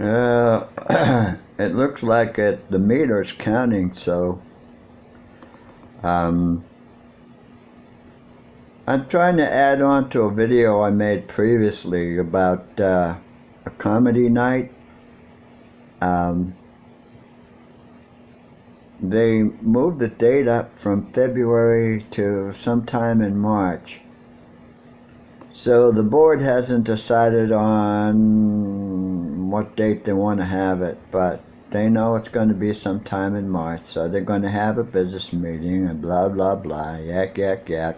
Uh, it looks like it, the meter's counting, so um, I'm trying to add on to a video I made previously about uh, a comedy night. Um, they moved the date up from February to sometime in March. So the board hasn't decided on what date they want to have it, but they know it's going to be sometime in March, so they're going to have a business meeting and blah, blah, blah, yak, yak, yak.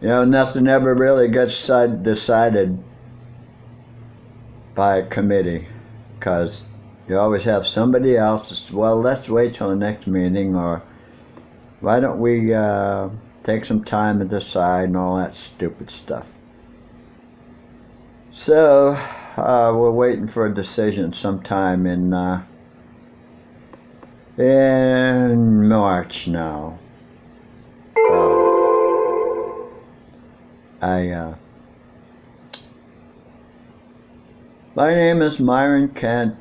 You know, nothing ever really gets decided by a committee, because you always have somebody else, well, let's wait till the next meeting, or why don't we uh, take some time and decide and all that stupid stuff. So, uh, we're waiting for a decision sometime in, uh, in March now. Uh, I, uh, my name is Myron Kent.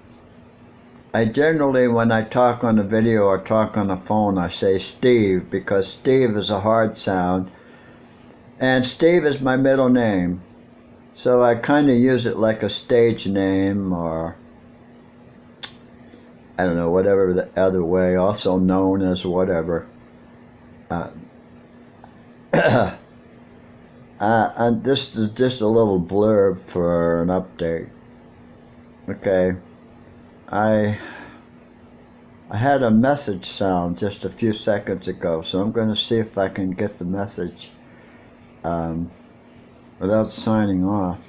I generally, when I talk on a video or talk on the phone, I say Steve because Steve is a hard sound. And Steve is my middle name. So I kind of use it like a stage name or, I don't know, whatever the other way, also known as whatever. Uh, uh, and this is just a little blurb for an update. Okay. I I had a message sound just a few seconds ago, so I'm going to see if I can get the message um, without signing off.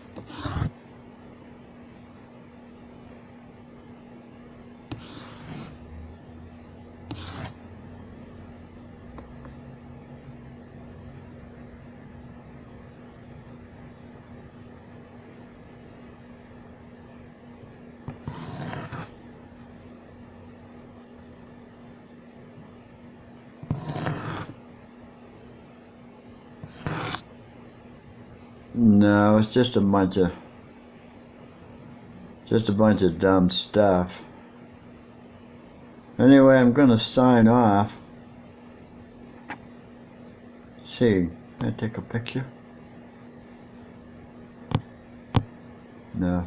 No, it's just a bunch of just a bunch of dumb stuff. Anyway, I'm gonna sign off. Let's see, can I take a picture? No.